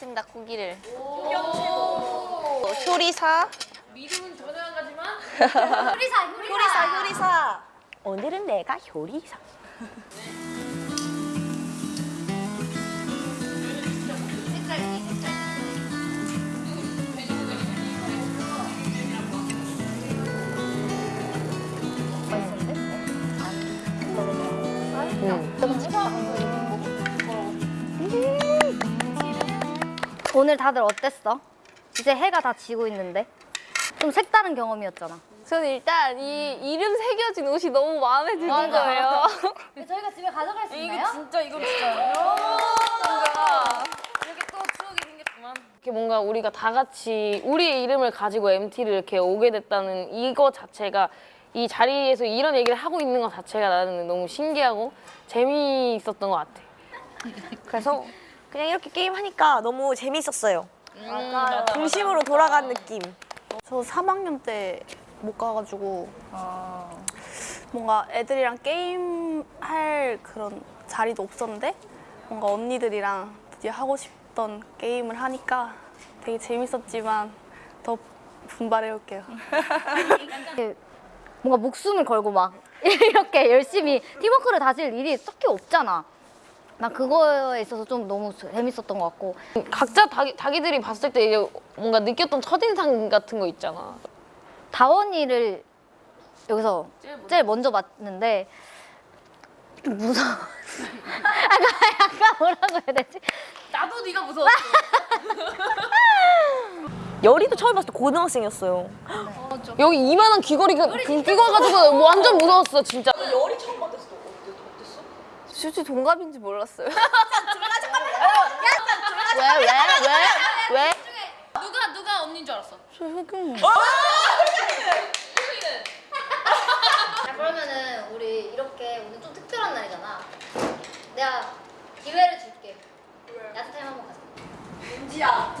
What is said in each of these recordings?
구워보겠습니다 고기를. 효리사. 믿음은 전혀 안 가지만 요리사. 효리사 효리사. 오늘은 내가 효리사 오늘 다들 어땠어? 이제 해가 다 지고 있는데 좀 색다른 경험이었잖아. 저는 일단 이 이름 새겨진 옷이 너무 마음에 드는 거예요. 저희가 집에 가져갈 수 이게 진짜 이건 진짜 이렇게 또 추억이 생겼구만 이렇게 뭔가 우리가 다 같이 우리의 이름을 가지고 MT를 이렇게 오게 됐다는 이거 자체가 이 자리에서 이런 얘기를 하고 있는 것 자체가 나는 너무 신기하고 재미있었던 것 같아. 그래서 그냥 이렇게 게임하니까 너무 재밌었어요 맞아요. 중심으로 돌아간 느낌 저 3학년 때 못 가가지고 뭔가 애들이랑 게임 할 그런 자리도 없었는데 뭔가 언니들이랑 드디어 하고 싶던 게임을 하니까 되게 재밌었지만 더 분발해올게요. 뭔가 목숨을 걸고 막 이렇게 열심히 팀워크를 다질 일이 딱히 없잖아. 나 그거에 있어서 좀 너무 재밌었던 것 같고 각자 자기, 자기들이 봤을 때 이제 뭔가 느꼈던 첫인상 같은 거 있잖아. 다원이를 여기서 제일 먼저 봤는데 좀 무서워. 약간 약간 뭐라고 해야 되지? 나도 네가 무서웠어 열이도 처음 봤을 때 고등학생이었어요 여기 이만한 귀걸이가 끼고가지고 완전 무서웠어 진짜. 수지 동갑인지 몰랐어요. 왜 왜 왜 왜? 누가 누가 언니인 줄 알았어? 자 그러면은 우리 이렇게 오늘 좀 특별한 날이잖아. 내가 기회를 줄게. 야트 타임 한번 가자. 은지야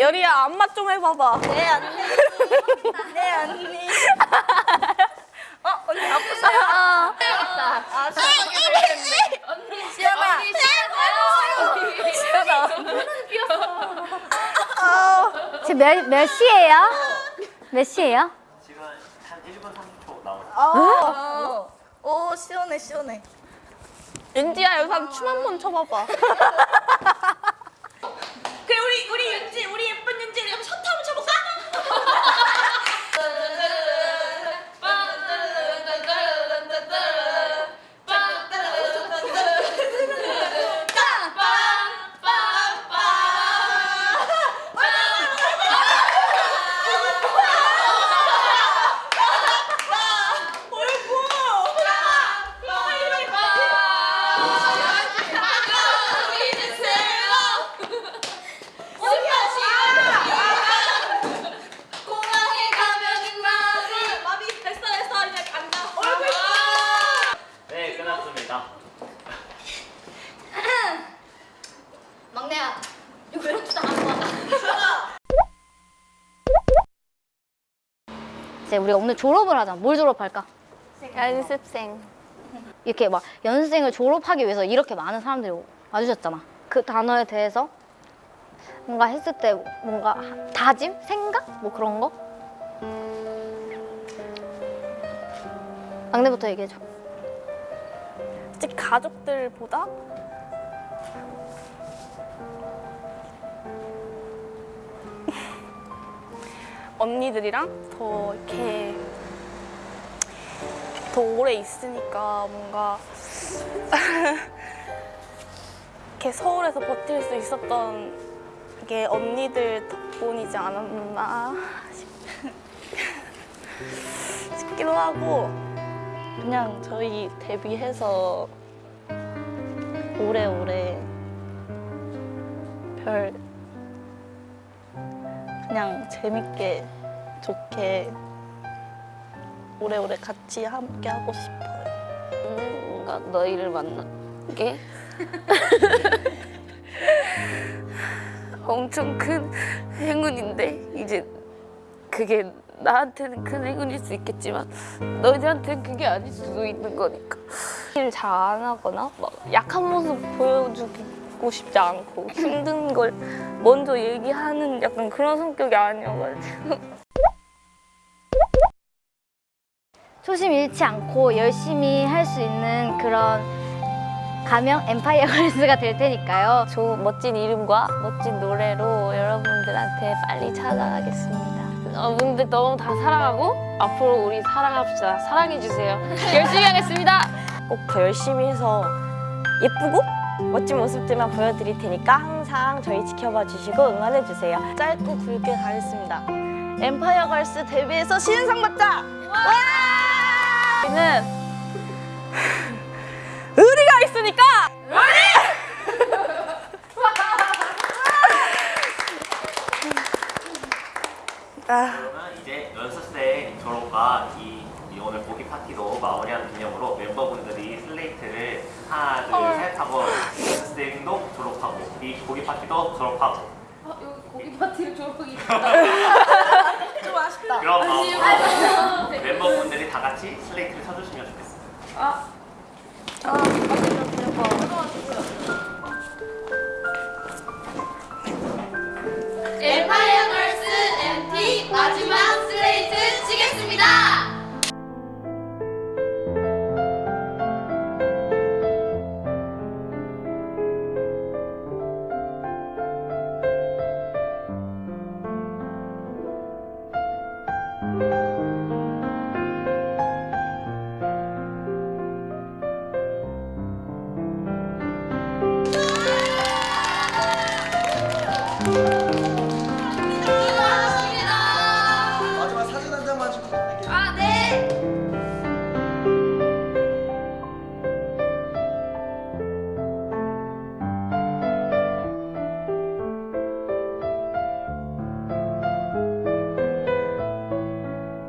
열이야 안맛 좀 해봐봐. 네 언니. 네 언니. 어 언니 아프세요? 아 언니. 시연아. 언니 싫어요 시연아. 지금 몇, 몇 시예요? 몇 시예요? 지금 한 1분 30초 나오죠. 오 시원해 시원해. 윤지야 여기서 춤 한 번 춰봐봐. 그래 우리 우리 윤지 우리 예쁜 윤지 우리 셔터 한번 쳐볼까? 네, 끝났습니다. 막내야. 이거 왜 이렇게 안 와? 이제 우리가 오늘 졸업을 하잖아. 뭘 졸업할까? 연습생. 이렇게 막 연습생을 졸업하기 위해서 이렇게 많은 사람들이 와주셨잖아. 그 단어에 대해서 뭔가 했을 때 뭔가 다짐? 생각? 뭐 그런 거? 막내부터 얘기해줘. 솔직히 가족들보다 언니들이랑 더 이렇게 더 오래 있으니까 뭔가 이렇게 서울에서 버틸 수 있었던 게 언니들 덕분이지 않았나 싶- 싶기도 하고 그냥 저희 데뷔해서 오래오래 별 그냥 재밌게 좋게 오래오래 같이 함께 하고 싶어요. 뭔가 너희를 만나게 엄청 큰 행운인데 이제 그게 나한테는 큰 행운일 수 있겠지만 너희들한테는 그게 아닐 수도 있는 거니까 일 잘 안 하거나 막 약한 모습 보여주 고 싶지 않고 힘든 걸 먼저 얘기하는 약간 그런 성격이 아니어가지고 초심 잃지 않고 열심히 할 수 있는 그런 가명 엠파이어 걸스가 될 테니까요. 저 멋진 이름과 멋진 노래로 여러분들한테 빨리 찾아가겠습니다. 어, 분들 너무 다 사랑하고 앞으로 우리 사랑합시다 사랑해주세요 열심히 하겠습니다 꼭 더 열심히 해서 예쁘고 멋진 모습들만 보여드릴 테니까 항상 저희 지켜봐 주시고 응원해 주세요. 짧고 굵게 가겠습니다. 엠파이어 걸스 데뷔해서 신인상 받자! 우리는 의리가 있으니까! 그러면 이제 연습생 졸업과 이, 파티도 마무리하는 기념으로 멤버분들이 슬레이트를 하나 둘셋 하고 연습생도 졸업하고 이 고기 파티도 졸업하고 여기 고기 파티를 졸업하기 좀 아쉽다. 그럼 마음으로 멤버분들이 다 같이 슬레이트를 쳐주시면 좋겠습니다. 엠파이어